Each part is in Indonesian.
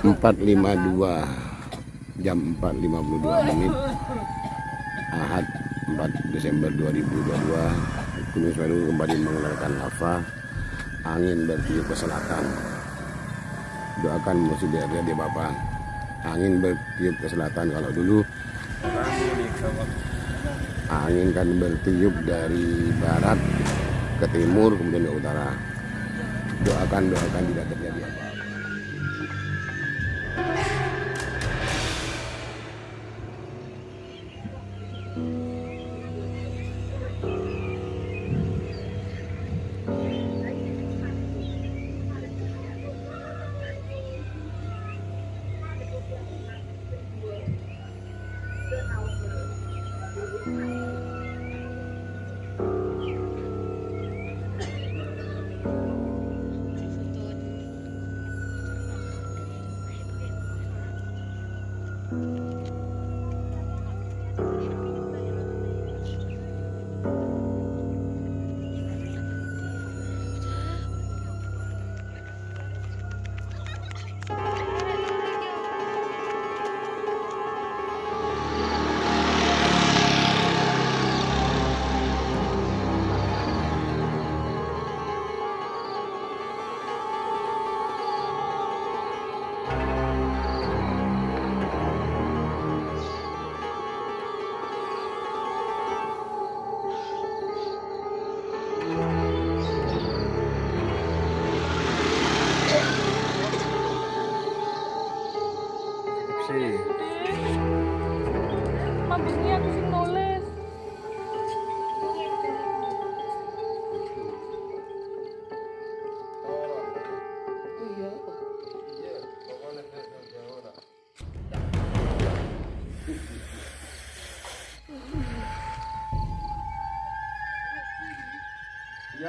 4.52 jam 4.52 menit. Ahad 4 Desember 2022 Gunung Semeru kembali mengeluarkan lava. Angin bertiup ke selatan. Doakan musuh dia dia bapak. Angin bertiup ke selatan kalau dulu. Angin kan bertiup dari barat ke timur kemudian ke utara. Doakan doakan tidak terjadi apa-apa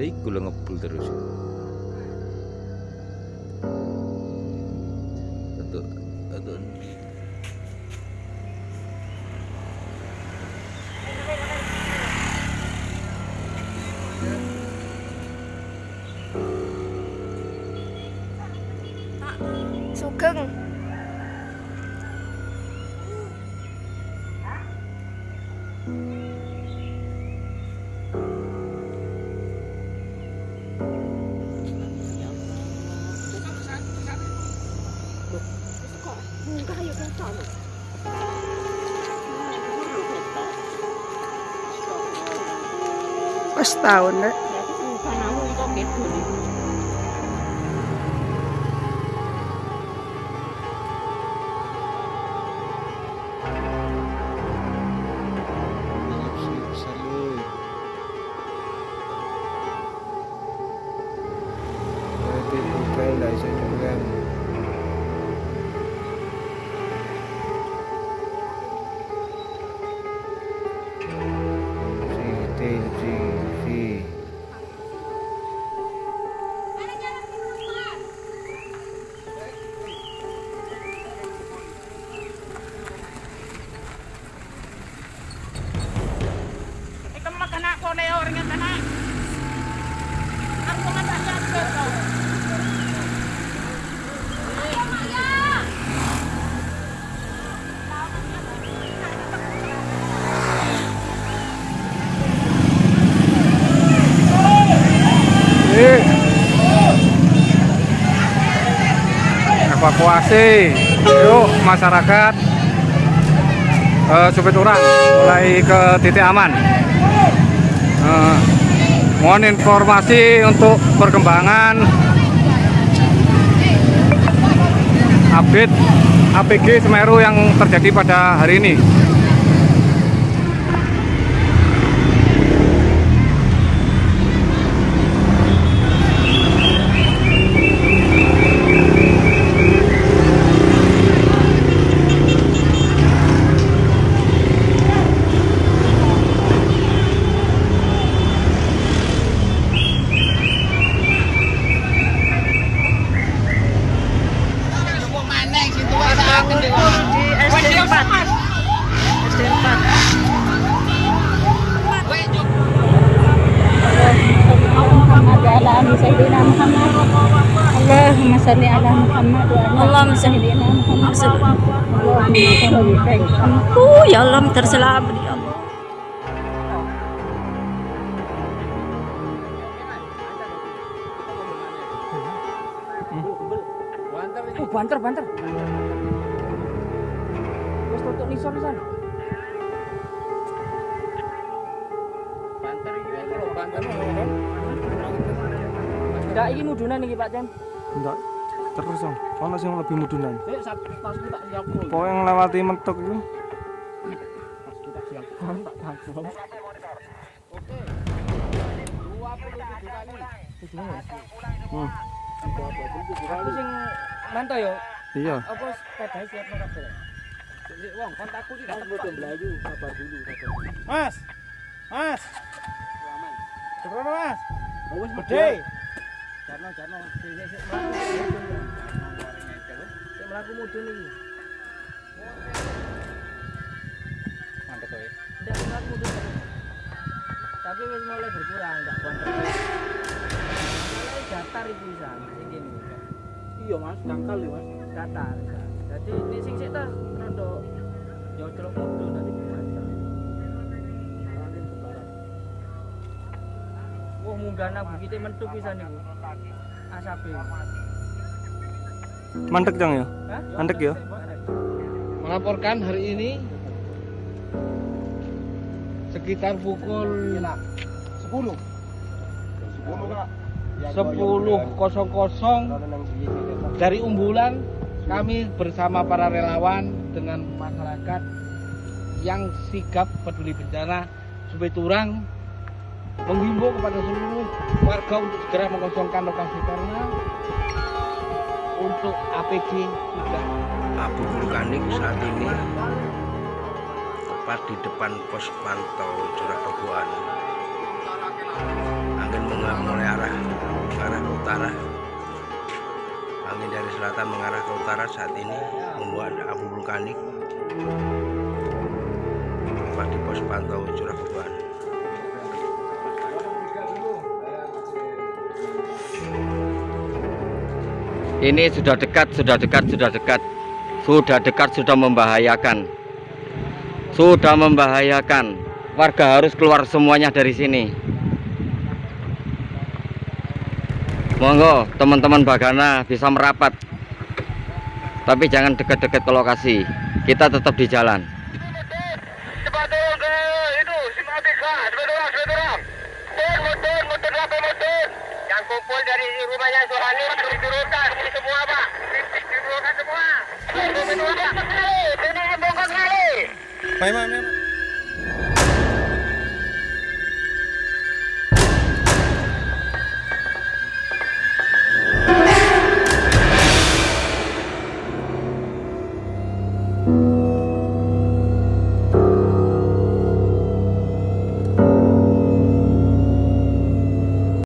Iku lho ngebul terus. Untuk untuk Sugeng. Wes tahun nek. Ikan evakuasi. Yuk masyarakat. Eh, supit orang mulai ke titik aman. Eh, mohon informasi untuk perkembangan. Update APG Semeru yang terjadi pada hari ini Oh, ya Allah, terselamat ya Allah. Oh, banter, banter. Tutuk nisor. Banter iki banter Enggak iki mudunan iki Pak Cem. Enggak. Terus dong. Ono sing lebih mudunan. Siap. Pokoknya ngelewati mentok itu. Hmm. Aku sing mantau yo. Iya. Apa sepeda siap nang kabel? Wong kontakku iki tak bodo mlayu sabar dulu sabar. Mas. Mas. Terus Mas. Wis gede. Jarno jarno sik sik sik mlaku. Mudun iki. Mantep kowe. Ndak mlaku mudun. Tapi wis mulai berkurang, enggak kuat. Mulai datar iki bisa, sing kene. Iya Mas, dangkal ya Mas. Datar. Jadi ini sing sik ta rada jojlok mudun tadi Wah, munggah nang bukite mentu pisan niku. Asape. Mandek dong ya. Hah? Mandek ya. melaporkan hari ini sekitar pukul 10 10.00 dari Umbulan kami bersama para relawan dengan masyarakat yang sigap peduli bencana Sungai Turang menghimbau kepada seluruh warga untuk segera mengosongkan lokasi karena untuk APD sudah abu vulkanik saat ini tepat di depan pos pantau curah kebuan angin menguap mulai arah arah ke utara. Angin dari selatan mengarah ke utara saat ini membuat abu vulkanik tepat di pos pantau curah kebuan Ini sudah dekat, sudah dekat, sudah dekat. Sudah dekat, sudah membahayakan. Sudah membahayakan. Warga harus keluar semuanya dari sini. Monggo, teman-teman Bagana bisa merapat. Tapi jangan dekat-dekat ke lokasi. Kita tetap di jalan. Yang kumpul dari rumahnya Suhani diturunkan ini semua pak. Diturunkan semua. Ini bongkar kali Baik, Mak.